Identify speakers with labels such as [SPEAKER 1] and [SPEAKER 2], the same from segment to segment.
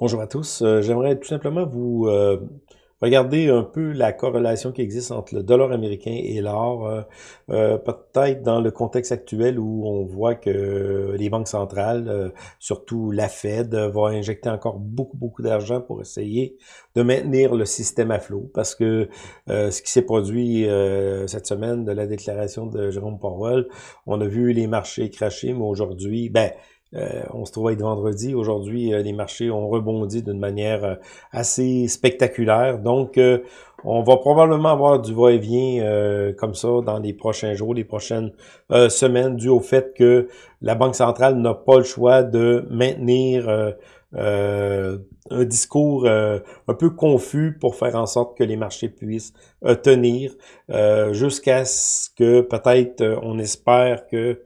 [SPEAKER 1] Bonjour à tous. Euh, J'aimerais tout simplement vous euh, regarder un peu la corrélation qui existe entre le dollar américain et l'or, euh, euh, peut-être dans le contexte actuel où on voit que les banques centrales, surtout la Fed, va injecter encore beaucoup, beaucoup d'argent pour essayer de maintenir le système à flot, parce que ce qui s'est produit cette semaine de la déclaration de Jérôme Powell, on a vu les marchés cracher, mais aujourd'hui, ben, euh, on se trouve être vendredi. Aujourd'hui, euh, les marchés ont rebondi d'une manière euh, assez spectaculaire. Donc, on va probablement avoir du va-et-vient comme ça dans les prochains jours, les prochaines semaines, dû au fait que la Banque centrale n'a pas le choix de maintenir un discours un peu confus pour faire en sorte que les marchés puissent tenir jusqu'à ce que peut-être on espère que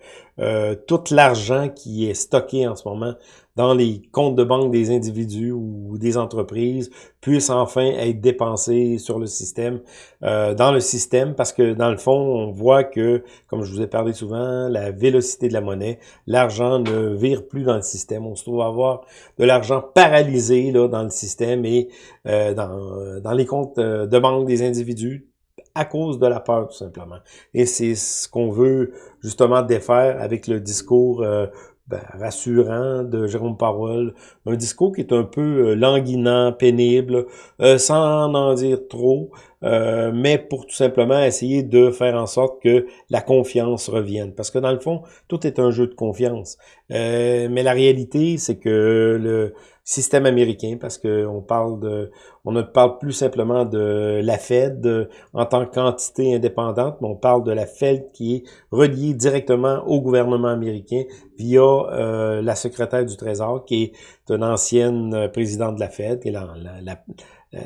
[SPEAKER 1] tout l'argent qui est stocké en ce moment dans les comptes de banque des individus ou des entreprises puissent enfin être dépensés sur le système, euh, dans le système, parce que dans le fond, on voit que, comme je vous ai parlé souvent, la vélocité de la monnaie, l'argent ne vire plus dans le système. On se trouve à avoir de l'argent paralysé là, dans le système et euh, dans, les comptes euh, de banque des individus à cause de la peur, tout simplement. Et c'est ce qu'on veut justement défaire avec le discours euh, ben, rassurant de Jérôme Powell, un discours qui est un peu euh, languinant, pénible, euh, sans en dire trop, euh, mais pour tout simplement essayer de faire en sorte que la confiance revienne. Parce que dans le fond, tout est un jeu de confiance. mais la réalité, c'est que le système américain, parce qu'on parle de, on ne parle plus simplement de la Fed en tant qu'entité indépendante, mais on parle de la Fed qui est reliée directement au gouvernement américain via euh, la secrétaire du Trésor, qui est une ancienne présidente de la Fed, qui est la,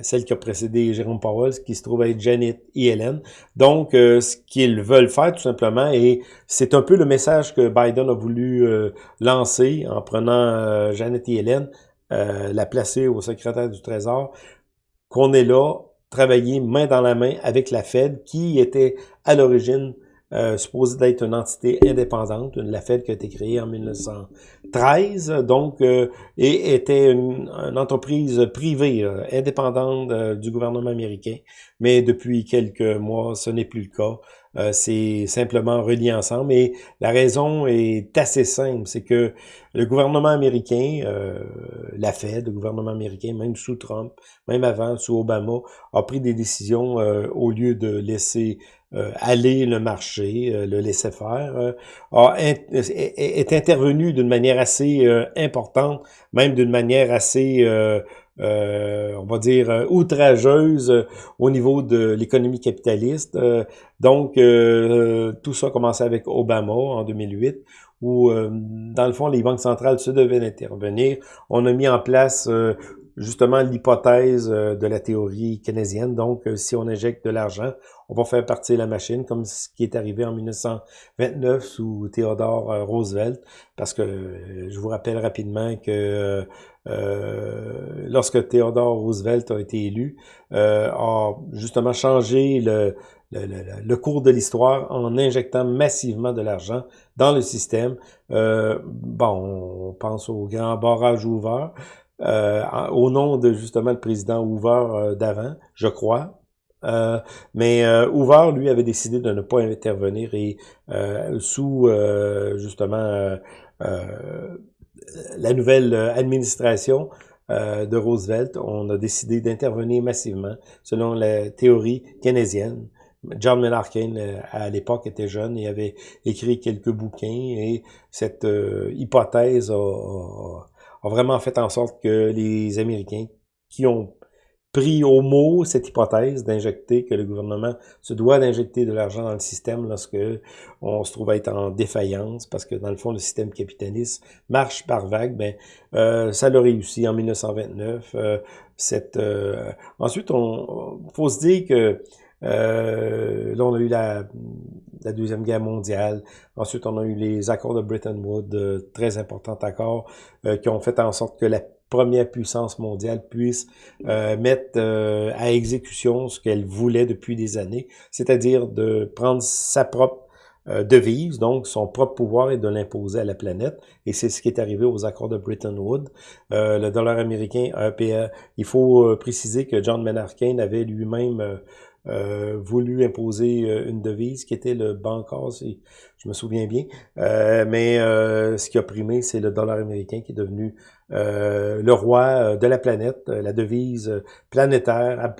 [SPEAKER 1] celle qui a précédé Jérôme Powell, qui se trouve être Janet Yellen. Donc, euh, ce qu'ils veulent faire tout simplement, et c'est un peu le message que Biden a voulu euh, lancer en prenant Janet Yellen, euh, la placer au secrétaire du Trésor, qu'on est là, travailler main dans la main avec la Fed, qui était à l'origine euh, supposée d'être une entité indépendante, la Fed qui a été créée en 1913, donc, euh, et était une, entreprise privée, indépendante du gouvernement américain. Mais depuis quelques mois, ce n'est plus le cas. Euh, c'est simplement relié ensemble. Et la raison est assez simple, c'est que le gouvernement américain, euh, la Fed, le gouvernement américain, même sous Trump, même avant, sous Obama, a pris des décisions euh, au lieu de laisser aller le marché, le laisser faire, est, intervenu d'une manière assez importante, même d'une manière assez euh, on va dire, euh, outrageuse euh, au niveau de l'économie capitaliste. donc, tout ça a commencé avec Obama en 2008, où, dans le fond, les banques centrales se devaient d'intervenir. On a mis en place justement l'hypothèse de la théorie keynésienne. Donc, si on injecte de l'argent, on va faire partir la machine, comme ce qui est arrivé en 1929 sous Theodore euh, Roosevelt, parce que euh, je vous rappelle rapidement que euh, lorsque Theodore Roosevelt a été élu, a justement changé le, le, cours de l'histoire en injectant massivement de l'argent dans le système. bon, on pense au grand barrage Hoover, au nom de justement le président Hoover d'avant, je crois, euh, mais euh, Hoover, lui, avait décidé de ne pas intervenir et euh, sous justement la nouvelle administration de Roosevelt, on a décidé d'intervenir massivement selon la théorie keynésienne. John Maynard Keynes, à l'époque, était jeune et avait écrit quelques bouquins et cette hypothèse a, a, vraiment fait en sorte que les Américains qui ont pris au mot cette hypothèse d'injecter, que le gouvernement se doit d'injecter de l'argent dans le système lorsque on se trouve à être en défaillance, parce que dans le fond, le système capitaliste marche par vague, ben, euh, ça l'a réussi en 1929. Euh, cette, euh, ensuite, on faut se dire que euh, là, on a eu la, la, Deuxième Guerre mondiale. Ensuite, on a eu les accords de Bretton Woods, très importants accords, qui ont fait en sorte que la première puissance mondiale puisse euh, mettre euh, à exécution ce qu'elle voulait depuis des années, c'est-à-dire de prendre sa propre devise, donc son propre pouvoir est de l'imposer à la planète, et c'est ce qui est arrivé aux accords de Bretton Woods. le dollar américain, il faut préciser que John Maynard Keynes avait lui-même euh, voulu imposer euh, une devise qui était le bancor, si je me souviens bien. Euh, mais ce qui a primé, c'est le dollar américain qui est devenu le roi de la planète, la devise planétaire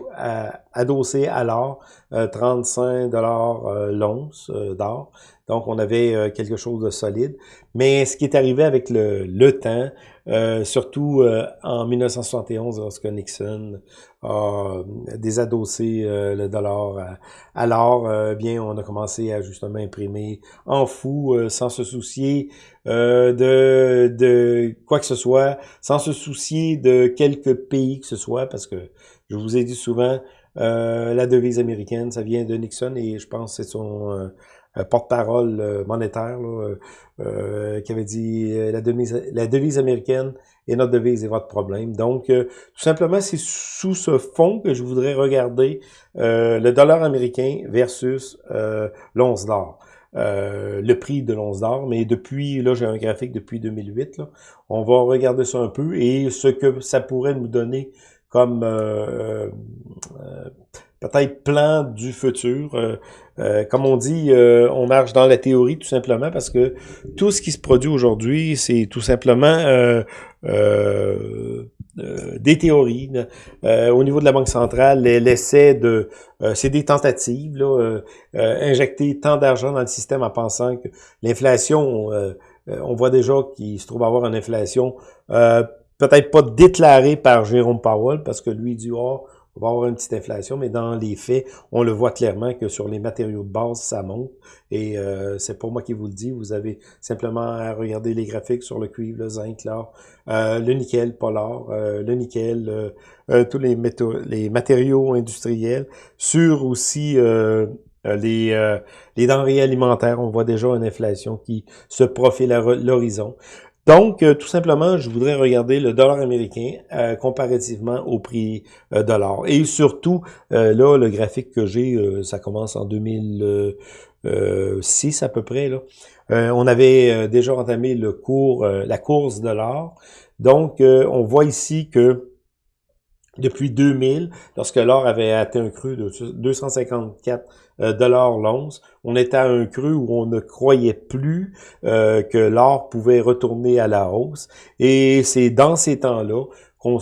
[SPEAKER 1] adossée à l'or, 35 dollars l'once d'or. Donc, on avait quelque chose de solide. Mais ce qui est arrivé avec le, le temps, euh, surtout euh, en 1971, lorsque Nixon a désadossé euh, le dollar à, l'or, bien, on a commencé à justement imprimer en fou, sans se soucier de, de quoi que ce soit, sans se soucier de quelques pays que ce soit, parce que je vous ai dit souvent, la devise américaine, ça vient de Nixon et je pense que c'est son euh, porte-parole euh, monétaire euh, qui avait dit la, devise, la devise américaine et notre devise est votre problème. Donc, tout simplement, c'est sous ce fond que je voudrais regarder le dollar américain versus l'once d'or. le prix de l'once d'or, mais depuis, là j'ai un graphique depuis 2008, là, on va regarder ça un peu et ce que ça pourrait nous donner comme peut-être plan du futur. Euh, euh, comme on dit, euh, on marche dans la théorie tout simplement parce que tout ce qui se produit aujourd'hui, c'est tout simplement des théories. au niveau de la Banque centrale, l'essai de... c'est des tentatives, là, injecter tant d'argent dans le système en pensant que l'inflation, on voit déjà qu'il se trouve avoir une inflation peut-être pas déclarée par Jérôme Powell parce que lui dit, oh, on va avoir une petite inflation, mais dans les faits, on le voit clairement que sur les matériaux de base, ça monte. Et euh, c'est pour moi qui vous le dis, vous avez simplement à regarder les graphiques sur le cuivre, le zinc, l'or, euh, le nickel, pas l'or, euh, le nickel, tous les, les matériaux industriels, sur aussi les, les denrées alimentaires, on voit déjà une inflation qui se profile à l'horizon. Donc, euh, tout simplement, je voudrais regarder le dollar américain euh, comparativement au prix euh, de l'or. Et surtout, là, le graphique que j'ai, ça commence en 2006 à peu près. Là. on avait déjà entamé le cours, la course de l'or. Donc, on voit ici que depuis 2000, lorsque l'or avait atteint un cru de 254 euh, dollars l'once, on était à un cru où on ne croyait plus euh, que l'or pouvait retourner à la hausse. Et c'est dans ces temps-là qu'on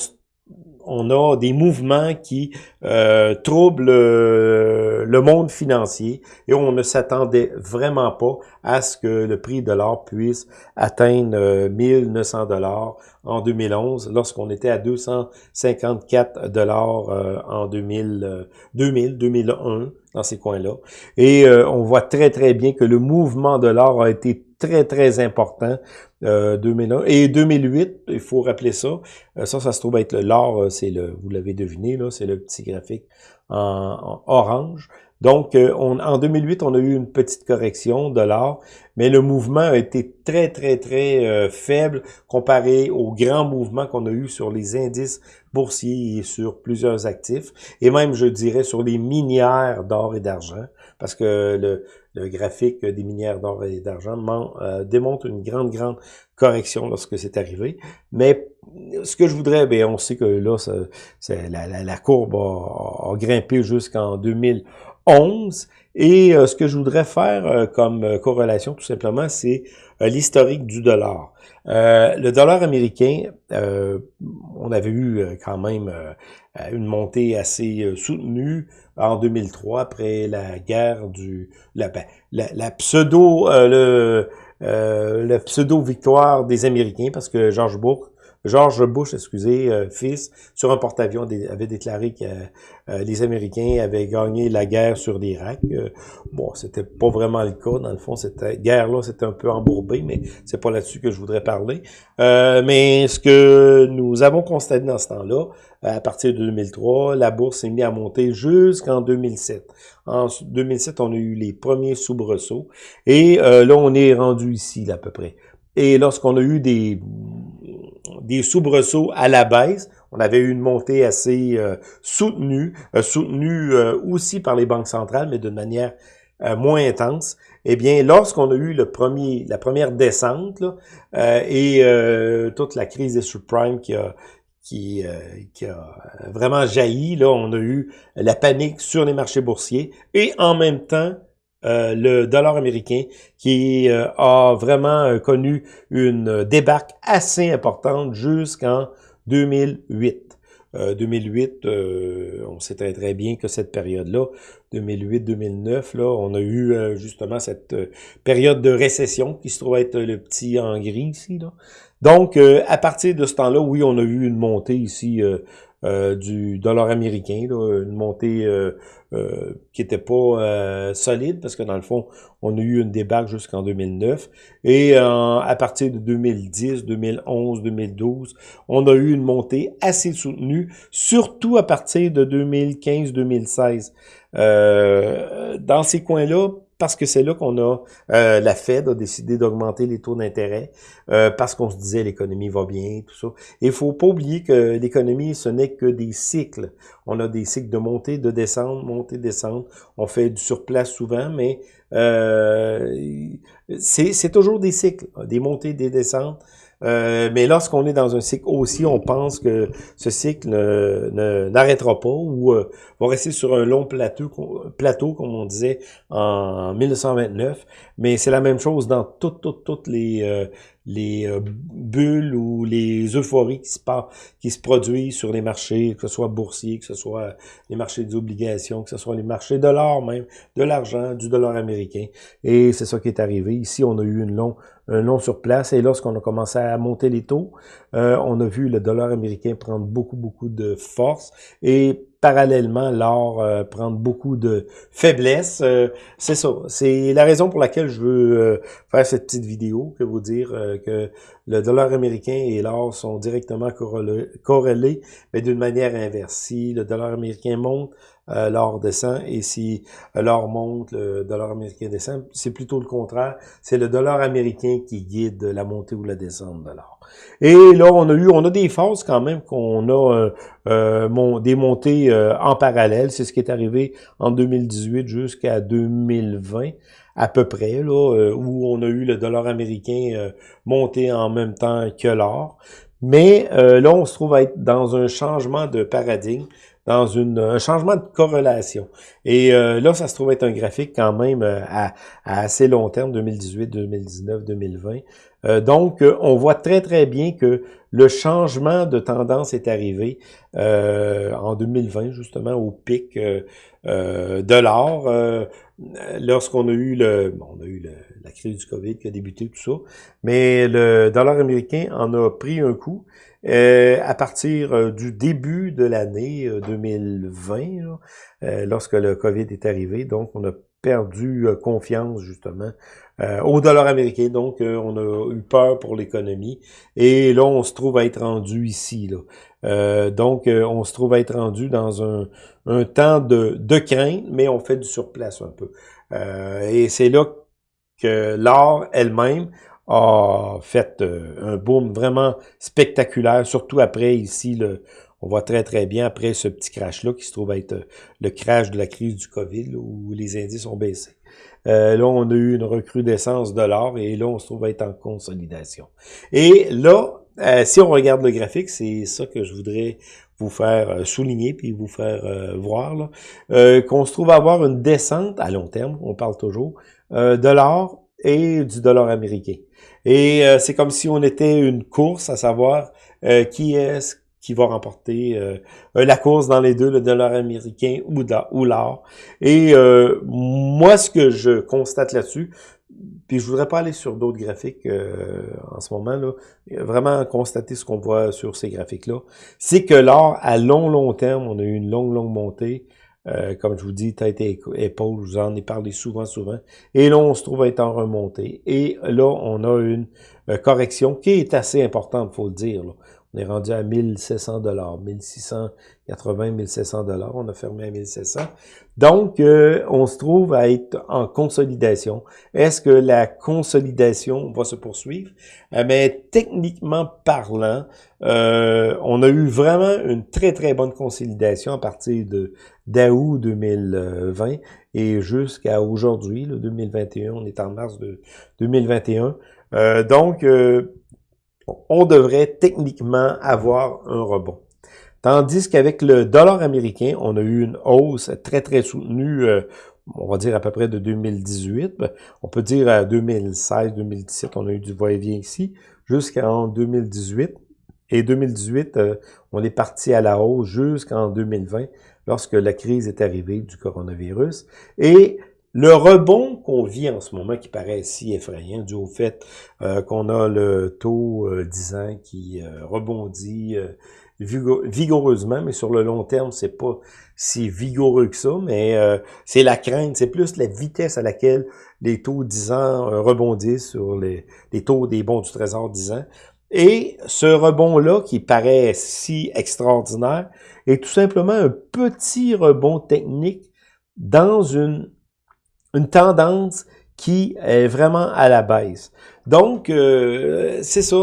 [SPEAKER 1] on a des mouvements qui euh, troublent euh, le monde financier et on ne s'attendait vraiment pas à ce que le prix de l'or puisse atteindre 1900 euh, dollars en 2011 lorsqu'on était à 254 dollars en 2000, 2000, 2001 dans ces coins-là. Et on voit très très bien que le mouvement de l'or a été très, très important, euh, 2001. Et 2008, il faut rappeler ça, euh, ça, ça se trouve être l'or, euh, c'est le, vous l'avez deviné, là, c'est le petit graphique en, orange. Donc, euh, on, en 2008, on a eu une petite correction de l'or, mais le mouvement a été très, très, très faible comparé au grand mouvement qu'on a eu sur les indices boursiers et sur plusieurs actifs, et même, je dirais, sur les minières d'or et d'argent, parce que le, le graphique des minières d'or et d'argent euh, démontre une grande, grande correction lorsque c'est arrivé. Mais ce que je voudrais, bien, on sait que là, ça, la, la, la, courbe a, grimpé jusqu'en 2011. Et euh, ce que je voudrais faire euh, comme corrélation, tout simplement, c'est l'historique du dollar. le dollar américain, on avait eu quand même une montée assez soutenue en 2003 après la guerre du la, ben, la, pseudo euh, le euh, pseudo victoire des Américains parce que George Bush George Bush, excusez, euh, fils, sur un porte-avions, avait déclaré que euh, les Américains avaient gagné la guerre sur l'Irak. Euh, bon, c'était pas vraiment le cas. Dans le fond, cette guerre-là, c'était un peu embourbé, mais c'est pas là-dessus que je voudrais parler. mais ce que nous avons constaté dans ce temps-là, à partir de 2003, la bourse s'est mise à monter jusqu'en 2007. En 2007, on a eu les premiers soubresauts. Et là, on est rendu ici, à peu près. Et lorsqu'on a eu des, des soubresauts à la baisse, on avait eu une montée assez euh, soutenue, euh, soutenue euh, aussi par les banques centrales, mais de manière moins intense. Eh bien, lorsqu'on a eu la première descente et toute la crise des subprimes qui a qui, a vraiment jailli. Là, on a eu la panique sur les marchés boursiers et en même temps, le dollar américain qui euh, a vraiment euh, connu une débarque assez importante jusqu'en 2008. 2008, on sait très très bien que cette période-là, 2008-2009, là, on a eu justement cette période de récession qui se trouve être le petit en gris ici. Là. Donc, à partir de ce temps-là, oui, on a eu une montée ici euh, du dollar américain, une montée euh, euh, qui était pas solide parce que dans le fond, on a eu une débarque jusqu'en 2009 et à partir de 2010, 2011, 2012, on a eu une montée assez soutenue, surtout à partir de 2015-2016. dans ces coins-là, parce que c'est là qu'on a euh, la Fed a décidé d'augmenter les taux d'intérêt euh, parce qu'on se disait l'économie va bien, tout ça. Et il faut pas oublier que l'économie, ce n'est que des cycles. On a des cycles de montée, de descente, montée, descente. On fait du surplace souvent, mais euh, c'est toujours des cycles, des montées, des descentes. Euh, mais lorsqu'on est dans un cycle aussi, on pense que ce cycle n'arrêtera pas ou euh, va rester sur un long plateau, plateau, comme on disait en 1929. Mais c'est la même chose dans toutes, toutes, toutes les, euh, les euh, bulles ou les euphories qui se, produisent sur les marchés, que ce soit boursier, que ce soit les marchés des obligations, que ce soit les marchés de l'or même, de l'argent, du dollar américain. Et c'est ça qui est arrivé. Ici, on a eu une un long sur place. Et lorsqu'on a commencé à monter les taux, euh, on a vu le dollar américain prendre beaucoup, beaucoup de force. Et parallèlement l'or euh, prendre beaucoup de faiblesse. Euh, c'est ça. C'est la raison pour laquelle je veux euh, faire cette petite vidéo, que vous dire que le dollar américain et l'or sont directement corrélés, mais d'une manière inverse. Si le dollar américain monte, l'or descend, et si l'or monte, le dollar américain descend. C'est plutôt le contraire. C'est le dollar américain qui guide la montée ou la descente de l'or. Et là, on a eu, on a des phases quand même qu'on a euh, euh des montées euh, en parallèle. C'est ce qui est arrivé en 2018 jusqu'à 2020 à peu près, là, euh, où on a eu le dollar américain monté en même temps que l'or. Mais là, on se trouve à être dans un changement de paradigme dans une, un changement de corrélation. Et euh, là, ça se trouve être un graphique quand même euh, à, assez long terme, 2018, 2019, 2020. donc, euh, on voit très, très bien que le changement de tendance est arrivé en 2020, justement, au pic de l'or, lorsqu'on a eu le, on a eu la crise du COVID qui a débuté, tout ça, mais le dollar américain en a pris un coup. Euh, à partir euh, du début de l'année 2020, euh, lorsque le COVID est arrivé, donc on a perdu confiance justement au dollar américain, donc on a eu peur pour l'économie, et là on se trouve à être rendu ici. Là. donc on se trouve à être rendu dans un, un temps de, de crainte, mais on fait du surplace un peu. et c'est là que l'or elle-même a fait euh, un boom vraiment spectaculaire, surtout après ici, le, on voit très très bien après ce petit crash-là qui se trouve être euh, le crash de la crise du COVID, où les indices ont baissé. Euh, là, on a eu une recrudescence de l'or et là, on se trouve être en consolidation. Et là, si on regarde le graphique, c'est ça que je voudrais vous faire souligner puis vous faire voir, qu'on se trouve avoir une descente à long terme, on parle toujours, de l'or et du dollar américain. Et euh, c'est comme si on était une course à savoir euh, qui est qui va remporter euh, la course dans les deux, le dollar américain ou, ou l'or. Et moi, ce que je constate là-dessus, puis je voudrais pas aller sur d'autres graphiques en ce moment, là, vraiment constater ce qu'on voit sur ces graphiques-là, c'est que l'or, à long, long terme, on a eu une longue, longue montée. Euh, comme je vous dis, tête et épaule, je vous en ai parlé souvent, souvent. Et là, on se trouve à être en remontée. Et là, on a une euh, correction qui est assez importante, faut le dire. Là. On est rendu à 1700 dollars, 1680, 1700 dollars. On a fermé à 1700. Donc, euh, on se trouve à être en consolidation. Est-ce que la consolidation va se poursuivre? Euh, mais techniquement parlant, euh, on a eu vraiment une très, très bonne consolidation à partir de d'août 2020 et jusqu'à aujourd'hui, le 2021. On est en mars de 2021. donc, on devrait techniquement avoir un rebond. Tandis qu'avec le dollar américain, on a eu une hausse très, très soutenue, euh, on va dire à peu près de 2018. Ben, on peut dire à 2016, 2017, on a eu du va-et-vient ici, jusqu'en 2018. Et 2018, euh, on est parti à la hausse jusqu'en 2020, lorsque la crise est arrivée du coronavirus. Et le rebond qu'on vit en ce moment, qui paraît si effrayant, dû au fait euh, qu'on a le taux euh, 10 ans qui euh, rebondit euh, vigoureusement, mais sur le long terme, c'est pas si vigoureux que ça, mais c'est la crainte, c'est plus la vitesse à laquelle les taux 10 ans rebondissent sur les, les taux des bons du trésor 10 ans. Et ce rebond-là, qui paraît si extraordinaire, est tout simplement un petit rebond technique dans une une tendance qui est vraiment à la baisse. Donc, euh, c'est ça.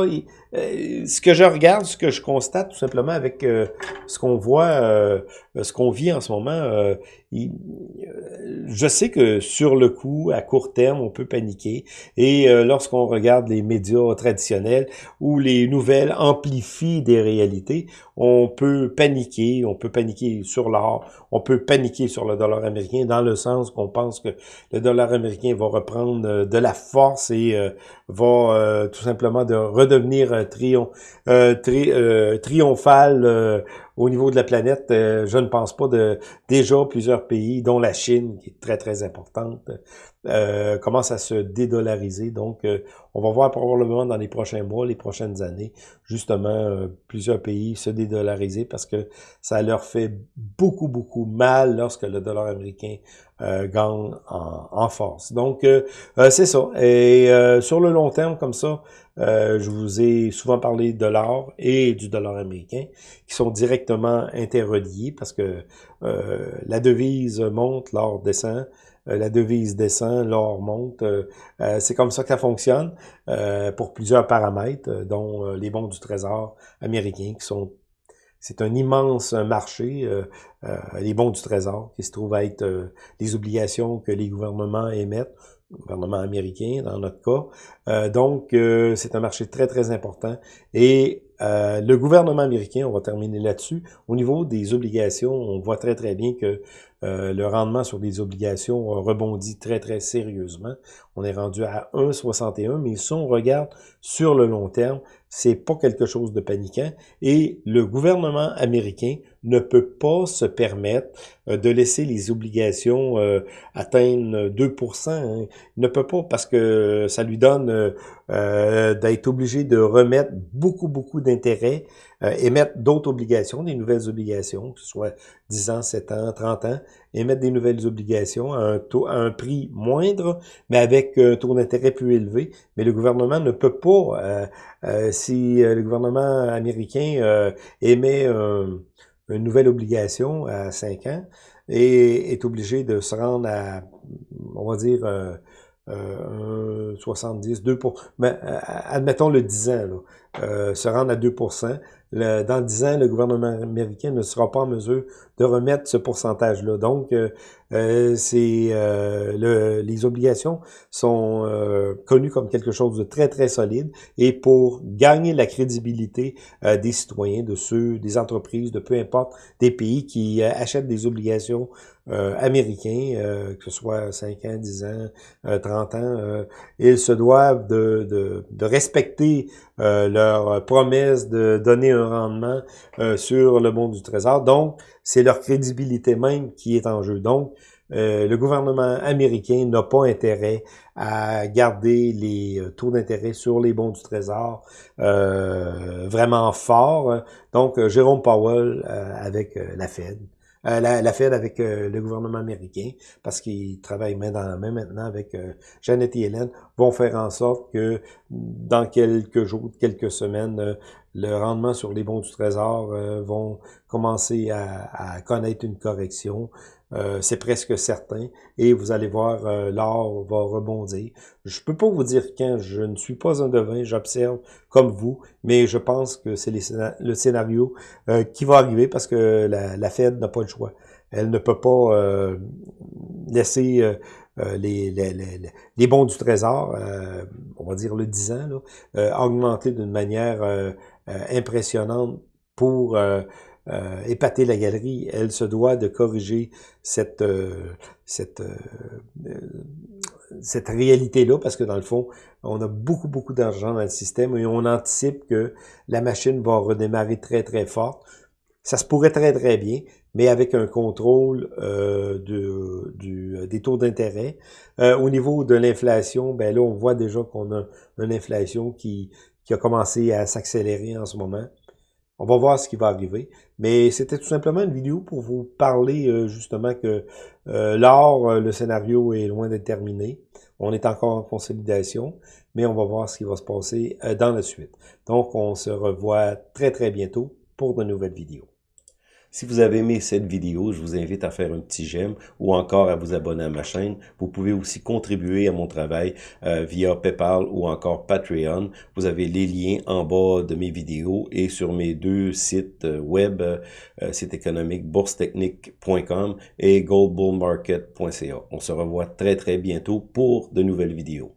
[SPEAKER 1] Euh, ce que je regarde, ce que je constate tout simplement avec euh, ce qu'on voit, ce qu'on vit en ce moment, je sais que sur le coup, à court terme, on peut paniquer. Et lorsqu'on regarde les médias traditionnels où les nouvelles amplifient des réalités, on peut paniquer, on peut paniquer sur l'or, on peut paniquer sur le dollar américain dans le sens qu'on pense que le dollar américain va reprendre de la force et va euh, tout simplement de redevenir euh, triom euh, euh, triomphal au niveau de la planète. je ne pense pas de déjà plusieurs pays, dont la Chine, qui est très très importante, euh, commence à se dédollariser. Donc, on va voir probablement dans les prochains mois, les prochaines années, justement, plusieurs pays se dédollariser parce que ça leur fait beaucoup, beaucoup mal lorsque le dollar américain euh, gagne en, force. Donc, euh, euh, c'est ça. Et sur le long terme, comme ça, je vous ai souvent parlé de l'or et du dollar américain, qui sont directement interreliés parce que la devise monte, l'or descend la devise descend, l'or monte. c'est comme ça que ça fonctionne pour plusieurs paramètres, dont les bons du trésor américain qui sont c'est un immense marché, euh, euh, les bons du trésor, qui se trouve à être euh, les obligations que les gouvernements émettent, gouvernement américain dans notre cas. donc, c'est un marché très, très important. Et le gouvernement américain, on va terminer là-dessus, au niveau des obligations, on voit très, très bien que le rendement sur des obligations rebondit très, très sérieusement. On est rendu à 1,61, mais si on regarde sur le long terme, c'est pas quelque chose de paniquant et le gouvernement américain ne peut pas se permettre euh, de laisser les obligations euh, atteindre 2% hein. Il ne peut pas parce que ça lui donne euh, d'être obligé de remettre beaucoup, beaucoup d'intérêts, émettre d'autres obligations, des nouvelles obligations, que ce soit 10 ans, 7 ans, 30 ans, émettre des nouvelles obligations à un, taux, à un prix moindre, mais avec un taux d'intérêt plus élevé. Mais le gouvernement ne peut pas euh, si euh, le gouvernement américain euh, émet une nouvelle obligation à 5 ans et est obligé de se rendre à, on va dire, euh, 70, 2 pour, mais, admettons le 10 ans, là, se rendre à 2 dans 10 ans, le gouvernement américain ne sera pas en mesure de remettre ce pourcentage-là. Donc, euh, euh c'est euh, le, les obligations sont euh, connues comme quelque chose de très, très solide. Et pour gagner la crédibilité des citoyens, de ceux, des entreprises, de peu importe, des pays qui achètent des obligations américains, que ce soit 5 ans, 10 ans, 30 ans, ils se doivent de, de, de respecter leur promesse de donner un rendement sur le monde du trésor. Donc, c'est leur crédibilité même qui est en jeu. Donc, euh, le gouvernement américain n'a pas intérêt à garder les euh, taux d'intérêt sur les bons du Trésor euh, vraiment forts. Donc, Jérôme Powell avec la Fed, la, la, Fed avec le gouvernement américain, parce qu'il travaille main dans la main maintenant avec Janet Yellen, vont faire en sorte que dans quelques jours, quelques semaines, le rendement sur les bons du trésor vont commencer à, connaître une correction. C'est presque certain. Et vous allez voir, l'or va rebondir. Je peux pas vous dire quand, je ne suis pas un devin, j'observe comme vous, mais je pense que c'est le scénario qui va arriver parce que la, Fed n'a pas le choix. Elle ne peut pas euh, laisser euh, euh, les, bons du trésor, on va dire le 10 ans, augmenter d'une manière impressionnante pour épater la galerie. Elle se doit de corriger cette, cette, cette réalité-là, parce que dans le fond, on a beaucoup, beaucoup d'argent dans le système et on anticipe que la machine va redémarrer très, très fort. Ça se pourrait très, très bien, mais avec un contrôle euh, de, du, des taux d'intérêt. Euh, au niveau de l'inflation, ben là, on voit déjà qu'on a une inflation qui, qui a commencé à s'accélérer en ce moment. On va voir ce qui va arriver. Mais c'était tout simplement une vidéo pour vous parler euh, justement que euh, l'or, le scénario est loin d'être terminé. On est encore en consolidation, mais on va voir ce qui va se passer dans la suite. Donc, on se revoit très très bientôt pour de nouvelles vidéos.
[SPEAKER 2] Si vous avez aimé cette vidéo, je vous invite à faire un petit j'aime ou encore à vous abonner à ma chaîne. Vous pouvez aussi contribuer à mon travail euh, via PayPal ou encore Patreon. Vous avez les liens en bas de mes vidéos et sur mes deux sites euh, web, euh, site économique boursetechnique.com et goldbullmarket.ca. On se revoit très très bientôt pour de nouvelles vidéos.